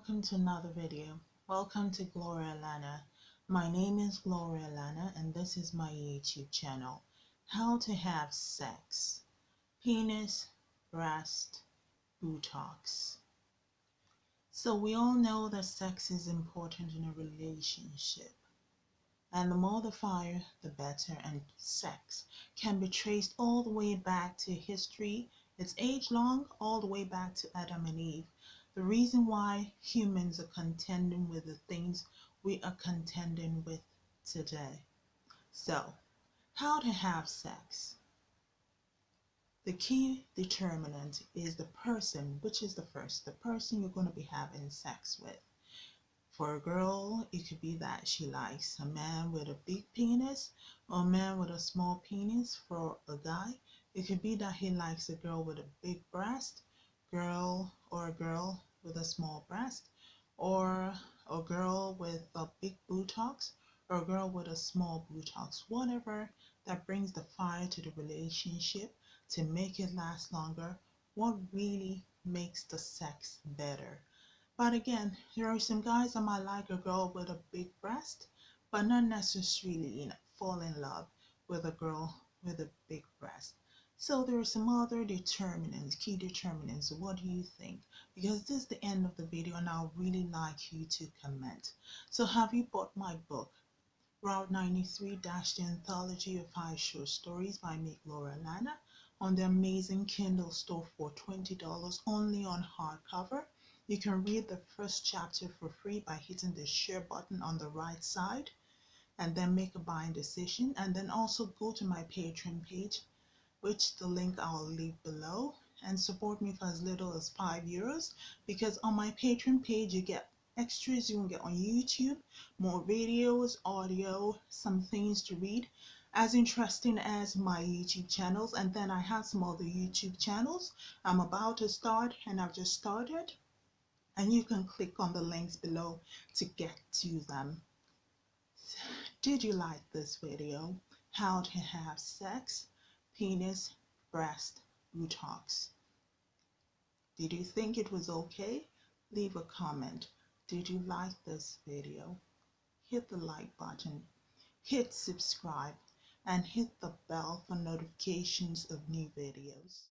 welcome to another video. Welcome to Gloria Lana. My name is Gloria Lana and this is my YouTube channel. How to have sex. Penis, breast, buttocks. So we all know that sex is important in a relationship. And the more the fire, the better. And sex can be traced all the way back to history. It's age long, all the way back to Adam and Eve the reason why humans are contending with the things we are contending with today. So, how to have sex. The key determinant is the person, which is the first, the person you're going to be having sex with. For a girl, it could be that she likes a man with a big penis or a man with a small penis. For a guy, it could be that he likes a girl with a big breast girl or a girl with a small breast or a girl with a big buttocks or a girl with a small buttocks whatever that brings the fire to the relationship to make it last longer what really makes the sex better. But again there are some guys that might like a girl with a big breast but not necessarily fall in love with a girl with a big breast so there are some other determinants, key determinants. What do you think? Because this is the end of the video and I would really like you to comment. So have you bought my book? Route 93 Dash the Anthology of Five Short Stories by me, Gloria Lana on the amazing Kindle store for $20 only on hardcover. You can read the first chapter for free by hitting the share button on the right side and then make a buying decision and then also go to my Patreon page which the link I'll leave below and support me for as little as 5 euros because on my Patreon page you get extras you will get on YouTube, more videos, audio, some things to read as interesting as my YouTube channels and then I have some other YouTube channels I'm about to start and I've just started and you can click on the links below to get to them. Did you like this video? How to have sex? Penis, breast, buttocks. Did you think it was okay? Leave a comment. Did you like this video? Hit the like button, hit subscribe, and hit the bell for notifications of new videos.